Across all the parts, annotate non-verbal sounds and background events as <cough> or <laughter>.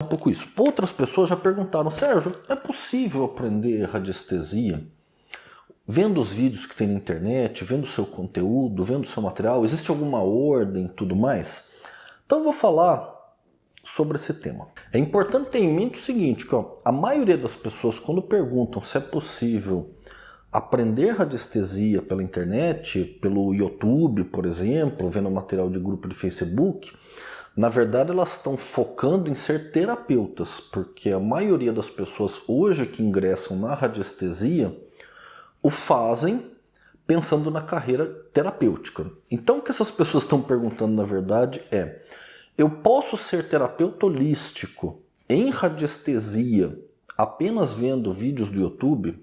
um pouco isso. Outras pessoas já perguntaram, Sérgio, é possível aprender radiestesia vendo os vídeos que tem na internet, vendo o seu conteúdo, vendo o seu material, existe alguma ordem tudo mais? Então eu vou falar sobre esse tema. É importante ter em mente o seguinte, que ó, a maioria das pessoas quando perguntam se é possível aprender radiestesia pela internet, pelo YouTube, por exemplo, vendo material de grupo de Facebook, na verdade elas estão focando em ser terapeutas, porque a maioria das pessoas hoje que ingressam na radiestesia o fazem pensando na carreira terapêutica. Então o que essas pessoas estão perguntando na verdade é eu posso ser terapeuta holístico em radiestesia apenas vendo vídeos do YouTube?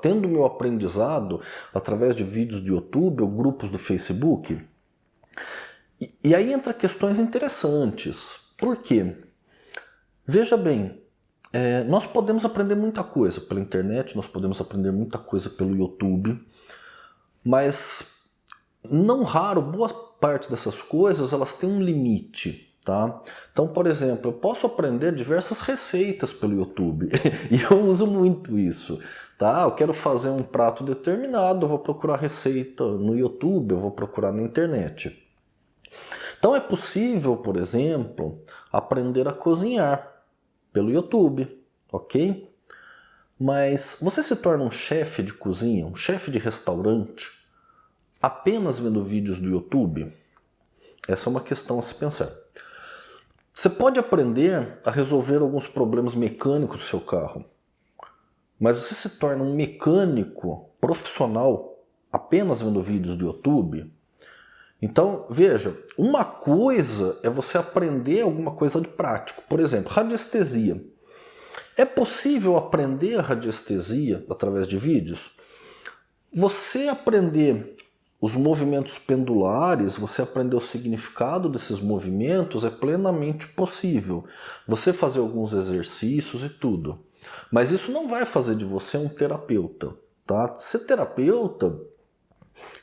Tendo meu aprendizado através de vídeos do YouTube ou grupos do Facebook? E, aí entra questões interessantes. Por quê? Veja bem, é, nós podemos aprender muita coisa pela internet, nós podemos aprender muita coisa pelo YouTube, mas não raro, boa parte dessas coisas elas têm um limite. Tá? Então, por exemplo, eu posso aprender diversas receitas pelo YouTube <laughs> e eu uso muito isso. Tá? Eu quero fazer um prato determinado, eu vou procurar receita no YouTube, eu vou procurar na internet. Então é possível, por exemplo, aprender a cozinhar pelo YouTube, ok? Mas você se torna um chefe de cozinha, um chefe de restaurante, apenas vendo vídeos do YouTube? Essa é uma questão a se pensar. Você pode aprender a resolver alguns problemas mecânicos do seu carro, mas você se torna um mecânico profissional apenas vendo vídeos do YouTube? Então, veja, uma coisa é você aprender alguma coisa de prático. Por exemplo, radiestesia. É possível aprender radiestesia através de vídeos? Você aprender os movimentos pendulares, você aprender o significado desses movimentos é plenamente possível. Você fazer alguns exercícios e tudo. Mas isso não vai fazer de você um terapeuta. Tá? Ser terapeuta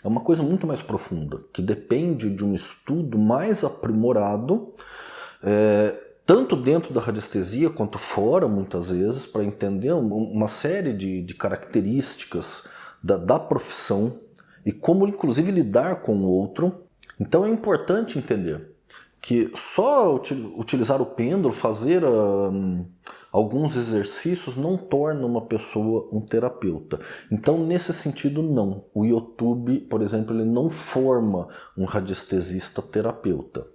é uma coisa muito mais profunda, que depende de um estudo mais aprimorado, é, tanto dentro da radiestesia quanto fora, muitas vezes, para entender uma série de, de características da, da profissão e como, inclusive, lidar com o outro. Então é importante entender que só utilizar o pêndulo, fazer um, alguns exercícios não torna uma pessoa um terapeuta. Então, nesse sentido, não. O YouTube, por exemplo, ele não forma um radiestesista terapeuta.